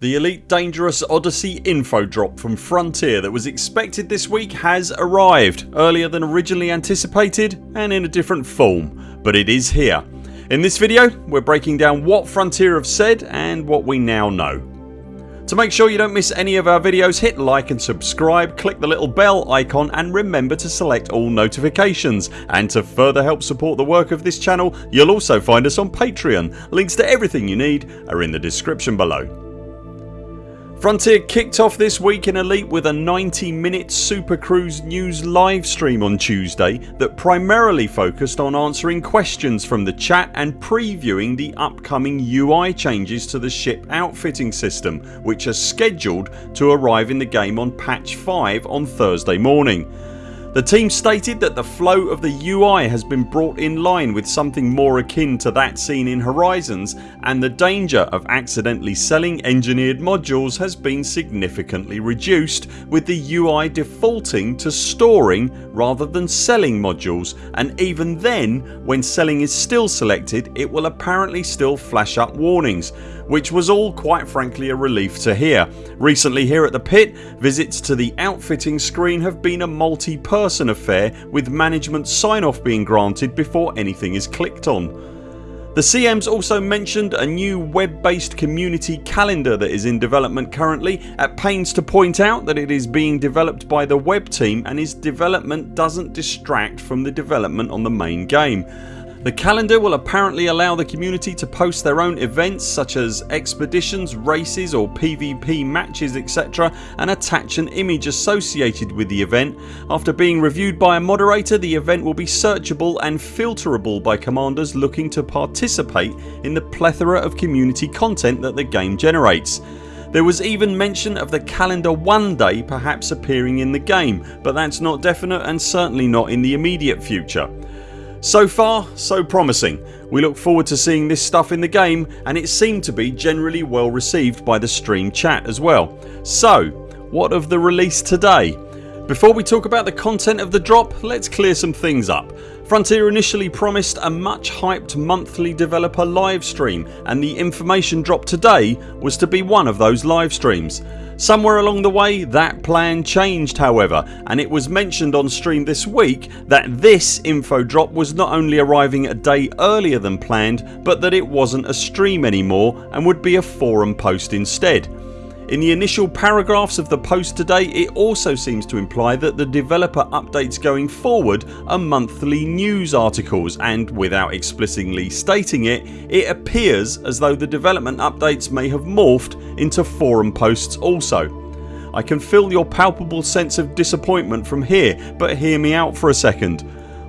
The Elite Dangerous Odyssey info drop from Frontier that was expected this week has arrived earlier than originally anticipated and in a different form but it is here. In this video we're breaking down what Frontier have said and what we now know. To make sure you don't miss any of our videos hit like and subscribe, click the little bell icon and remember to select all notifications and to further help support the work of this channel you'll also find us on Patreon. Links to everything you need are in the description below. Frontier kicked off this week in Elite with a 90 minute Super Cruise news livestream on Tuesday that primarily focused on answering questions from the chat and previewing the upcoming UI changes to the ship outfitting system which are scheduled to arrive in the game on patch 5 on Thursday morning. The team stated that the flow of the UI has been brought in line with something more akin to that seen in Horizons and the danger of accidentally selling engineered modules has been significantly reduced with the UI defaulting to storing rather than selling modules and even then when selling is still selected it will apparently still flash up warnings which was all quite frankly a relief to hear. Recently here at the pit visits to the outfitting screen have been a multi person affair with management sign off being granted before anything is clicked on. The CMs also mentioned a new web based community calendar that is in development currently at pains to point out that it is being developed by the web team and its development doesn't distract from the development on the main game. The calendar will apparently allow the community to post their own events such as expeditions, races or PvP matches etc and attach an image associated with the event. After being reviewed by a moderator the event will be searchable and filterable by commanders looking to participate in the plethora of community content that the game generates. There was even mention of the calendar one day perhaps appearing in the game but that's not definite and certainly not in the immediate future. So far so promising. We look forward to seeing this stuff in the game and it seemed to be generally well received by the stream chat as well. So what of the release today? Before we talk about the content of the drop let's clear some things up. Frontier initially promised a much hyped monthly developer live stream and the information drop today was to be one of those live streams. Somewhere along the way that plan changed however and it was mentioned on stream this week that this info drop was not only arriving a day earlier than planned but that it wasn't a stream anymore and would be a forum post instead. In the initial paragraphs of the post today it also seems to imply that the developer updates going forward are monthly news articles and without explicitly stating it, it appears as though the development updates may have morphed into forum posts also. I can feel your palpable sense of disappointment from here but hear me out for a second.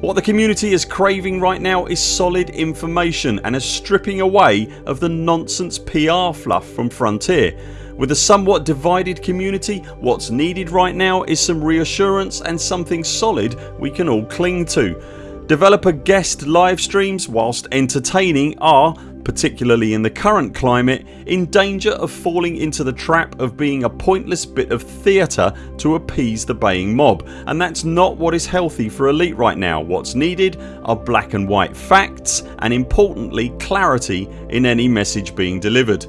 What the community is craving right now is solid information and a stripping away of the nonsense PR fluff from Frontier with a somewhat divided community what's needed right now is some reassurance and something solid we can all cling to. Developer guest live streams whilst entertaining are, particularly in the current climate, in danger of falling into the trap of being a pointless bit of theatre to appease the baying mob and that's not what is healthy for Elite right now. What's needed are black and white facts and importantly clarity in any message being delivered.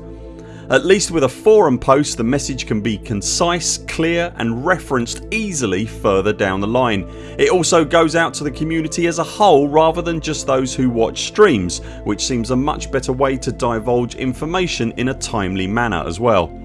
At least with a forum post the message can be concise, clear and referenced easily further down the line. It also goes out to the community as a whole rather than just those who watch streams which seems a much better way to divulge information in a timely manner as well.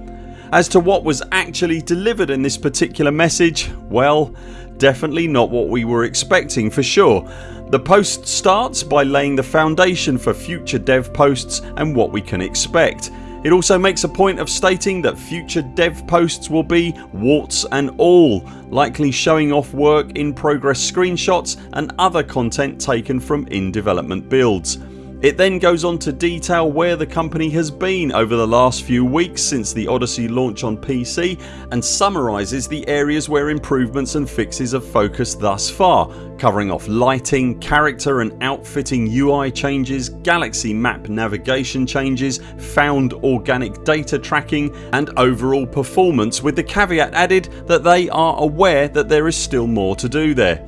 As to what was actually delivered in this particular message, well definitely not what we were expecting for sure. The post starts by laying the foundation for future dev posts and what we can expect. It also makes a point of stating that future dev posts will be warts and all likely showing off work in progress screenshots and other content taken from in development builds. It then goes on to detail where the company has been over the last few weeks since the Odyssey launch on PC and summarises the areas where improvements and fixes have focused thus far covering off lighting, character and outfitting UI changes, galaxy map navigation changes, found organic data tracking and overall performance with the caveat added that they are aware that there is still more to do there.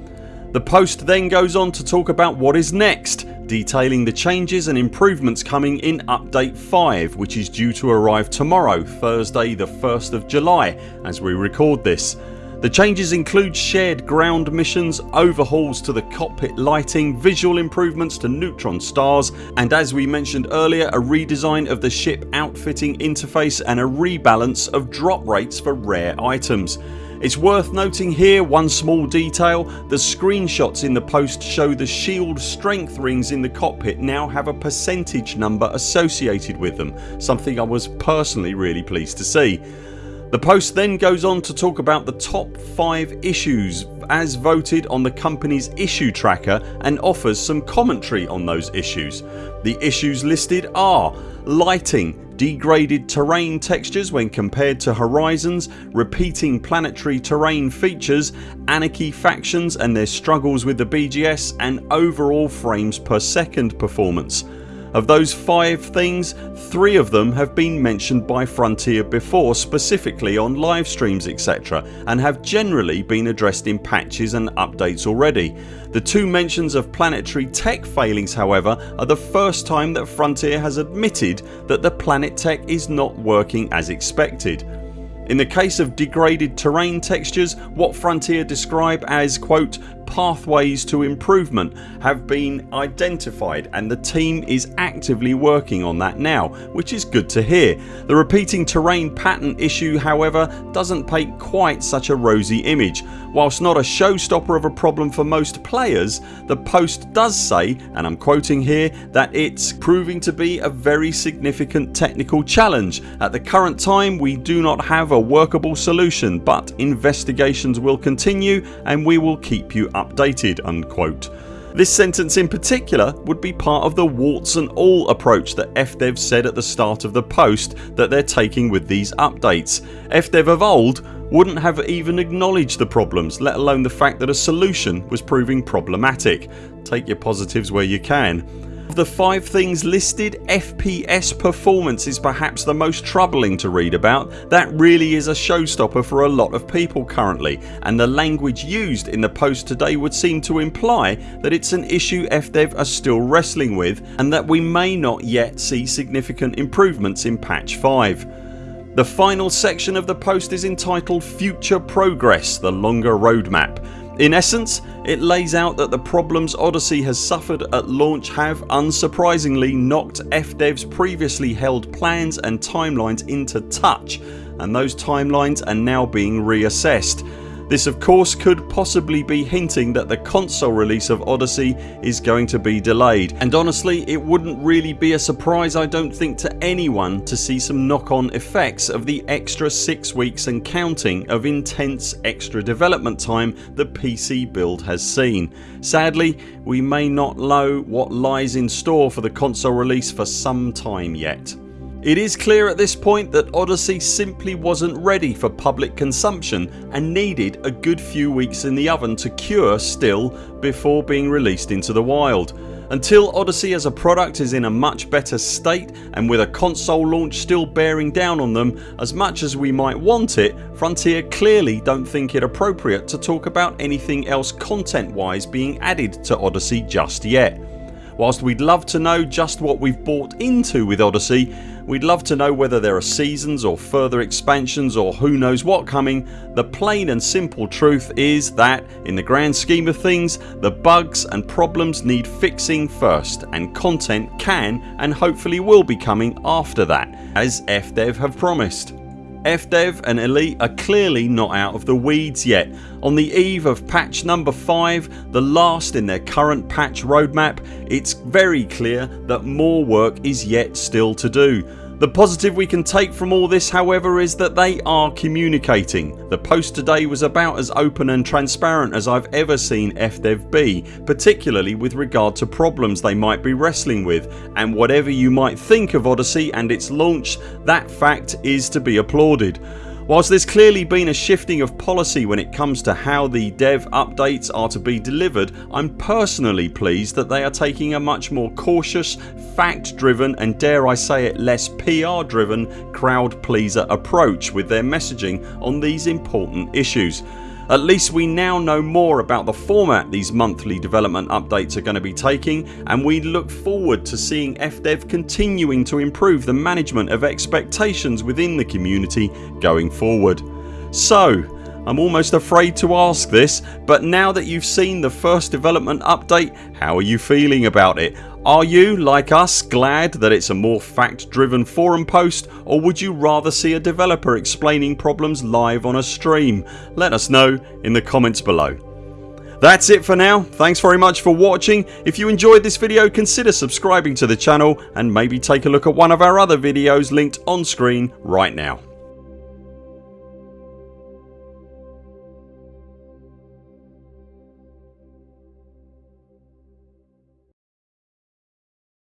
The post then goes on to talk about what is next detailing the changes and improvements coming in update 5 which is due to arrive tomorrow Thursday the 1st of July as we record this. The changes include shared ground missions, overhauls to the cockpit lighting, visual improvements to neutron stars and as we mentioned earlier a redesign of the ship outfitting interface and a rebalance of drop rates for rare items. It's worth noting here one small detail the screenshots in the post show the shield strength rings in the cockpit now have a percentage number associated with them something I was personally really pleased to see. The post then goes on to talk about the top 5 issues as voted on the company's issue tracker and offers some commentary on those issues. The issues listed are lighting, degraded terrain textures when compared to Horizons, repeating planetary terrain features, Anarchy factions and their struggles with the BGS and overall frames per second performance. Of those 5 things 3 of them have been mentioned by Frontier before specifically on live streams etc and have generally been addressed in patches and updates already. The two mentions of planetary tech failings however are the first time that Frontier has admitted that the planet tech is not working as expected. In the case of degraded terrain textures what Frontier describe as quote pathways to improvement have been identified and the team is actively working on that now which is good to hear. The repeating terrain pattern issue however doesn't paint quite such a rosy image. Whilst not a showstopper of a problem for most players the post does say and I'm quoting here that it's proving to be a very significant technical challenge. At the current time we do not have a workable solution but investigations will continue and we will keep you updated unquote. This sentence in particular would be part of the warts and all approach that FDev said at the start of the post that they're taking with these updates. FDev of old wouldn't have even acknowledged the problems let alone the fact that a solution was proving problematic. Take your positives where you can. The 5 things listed FPS performance is perhaps the most troubling to read about. That really is a showstopper for a lot of people currently and the language used in the post today would seem to imply that it's an issue FDev are still wrestling with and that we may not yet see significant improvements in patch 5. The final section of the post is entitled Future Progress the longer roadmap in essence it lays out that the problems Odyssey has suffered at launch have unsurprisingly knocked FDev's previously held plans and timelines into touch and those timelines are now being reassessed. This of course could possibly be hinting that the console release of Odyssey is going to be delayed and honestly it wouldn't really be a surprise I don't think to anyone to see some knock on effects of the extra 6 weeks and counting of intense extra development time the PC build has seen. Sadly we may not know what lies in store for the console release for some time yet. It is clear at this point that Odyssey simply wasn't ready for public consumption and needed a good few weeks in the oven to cure still before being released into the wild. Until Odyssey as a product is in a much better state and with a console launch still bearing down on them as much as we might want it Frontier clearly don't think it appropriate to talk about anything else content wise being added to Odyssey just yet. Whilst we'd love to know just what we've bought into with Odyssey We'd love to know whether there are seasons or further expansions or who knows what coming. The plain and simple truth is that in the grand scheme of things the bugs and problems need fixing first and content can and hopefully will be coming after that as FDev have promised. FDev and Elite are clearly not out of the weeds yet. On the eve of patch number 5 the last in their current patch roadmap it's very clear that more work is yet still to do. The positive we can take from all this however is that they are communicating. The post today was about as open and transparent as I've ever seen FDev be particularly with regard to problems they might be wrestling with and whatever you might think of Odyssey and its launch that fact is to be applauded. Whilst there's clearly been a shifting of policy when it comes to how the dev updates are to be delivered I'm personally pleased that they are taking a much more cautious, fact driven and dare I say it less PR driven crowd pleaser approach with their messaging on these important issues. At least we now know more about the format these monthly development updates are going to be taking and we look forward to seeing FDev continuing to improve the management of expectations within the community going forward. So I'm almost afraid to ask this but now that you've seen the first development update how are you feeling about it? Are you, like us, glad that it's a more fact driven forum post or would you rather see a developer explaining problems live on a stream? Let us know in the comments below. That's it for now. Thanks very much for watching. If you enjoyed this video consider subscribing to the channel and maybe take a look at one of our other videos linked on screen right now.